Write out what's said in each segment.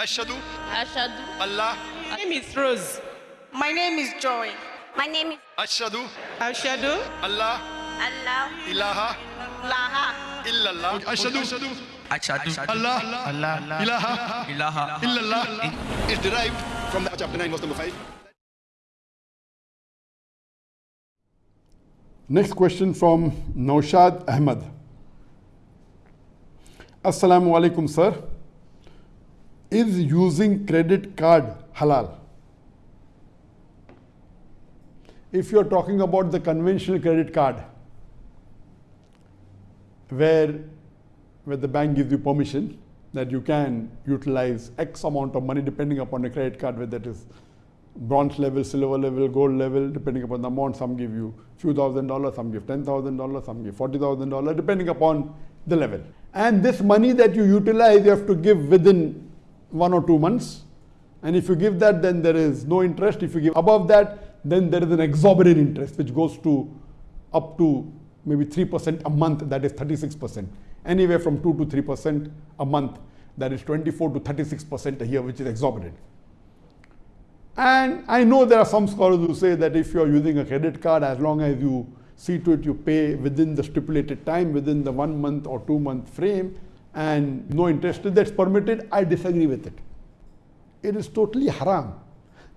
Ashadu Ashadu. Allah My name is Rose. My name is Joy. My name is Ashadu Ashadu. Allah Allah. ilaha Laha. illallah. Ashadu Ashadu Allah Allah ilaha ilaha illallah is derived from the chapter 9 verse number 5. Next question from Naushad Ahmad. Assalamu alaikum, sir. Is using credit card halal? If you're talking about the conventional credit card, where, where the bank gives you permission that you can utilize X amount of money depending upon the credit card, whether it is bronze level, silver level, gold level, depending upon the amount. Some give you few thousand dollars, some give ten thousand dollars, some give forty thousand dollars, depending upon the level. And this money that you utilize, you have to give within one or two months. And if you give that, then there is no interest. If you give above that, then there is an exorbitant interest which goes to up to maybe 3% a month, that is 36%. Anywhere from 2 to 3% a month, that is 24 to 36% a year, which is exorbitant. And I know there are some scholars who say that if you are using a credit card, as long as you see to it you pay within the stipulated time, within the one month or two month frame, and no interest that's permitted, I disagree with it. It is totally haram.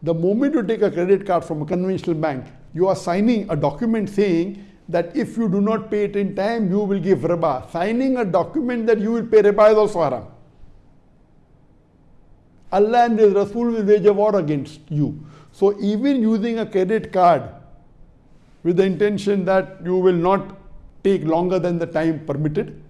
The moment you take a credit card from a conventional bank, you are signing a document saying that if you do not pay it in time, you will give riba. Signing a document that you will pay riba is also haram. Allah and His Rasul will wage a war against you. So even using a credit card with the intention that you will not take longer than the time permitted,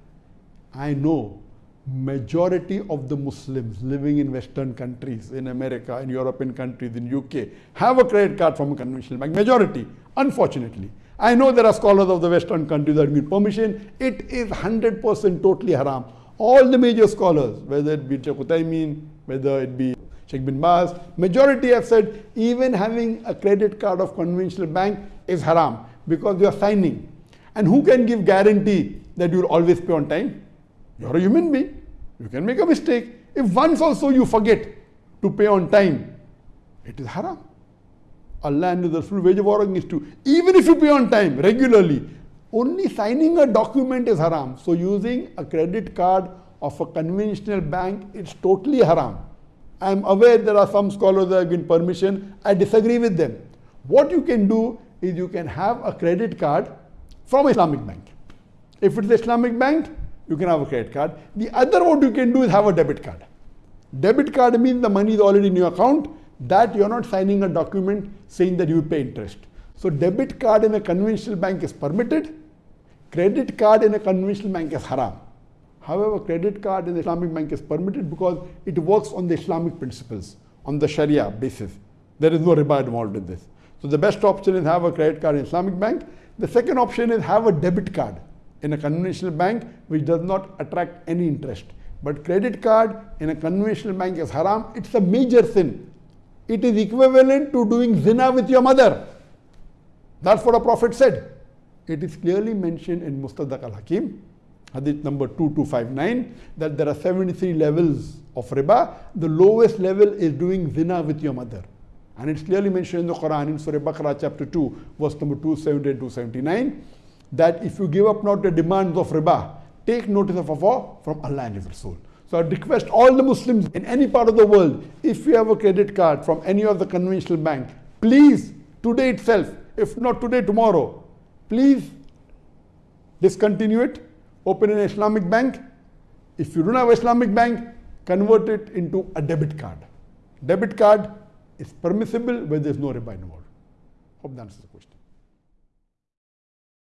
I know majority of the Muslims living in Western countries, in America, in European countries, in UK, have a credit card from a conventional bank. Majority, unfortunately. I know there are scholars of the Western countries that give permission. It is 100% totally haram. All the major scholars, whether it be Sheikh Uthaymeen, whether it be Sheikh bin Baz, majority have said even having a credit card of conventional bank is haram because you are signing. And who can give guarantee that you will always pay on time? You're a human being. You can make a mistake. If once also you forget to pay on time, it is haram. Allah and the Rasul wage of war against you. Even if you pay on time regularly, only signing a document is haram. So using a credit card of a conventional bank, it's totally haram. I'm aware there are some scholars that have given permission. I disagree with them. What you can do is you can have a credit card from Islamic bank. If it's Islamic bank, you can have a credit card. The other what you can do is have a debit card. Debit card means the money is already in your account, that you're not signing a document saying that you pay interest. So debit card in a conventional bank is permitted, credit card in a conventional bank is haram. However, credit card in the Islamic bank is permitted because it works on the Islamic principles, on the Sharia basis. There is no riba involved in this. So the best option is have a credit card in Islamic bank. The second option is have a debit card in a conventional bank which does not attract any interest. But credit card in a conventional bank is haram. It's a major sin. It is equivalent to doing zina with your mother. That's what a prophet said. It is clearly mentioned in Mustadrak al-Hakim, hadith number 2259, that there are 73 levels of riba. The lowest level is doing zina with your mother. And it's clearly mentioned in the Quran in Surah Baqarah chapter 2, verse number 270 and 279, that if you give up not the demands of riba, take notice of a war from Allah and His Rasul. So I request all the Muslims in any part of the world, if you have a credit card from any of the conventional bank, please, today itself, if not today, tomorrow, please discontinue it, open an Islamic bank. If you don't have Islamic bank, convert it into a debit card. Debit card is permissible where there is no riba involved. Hope that answers the question.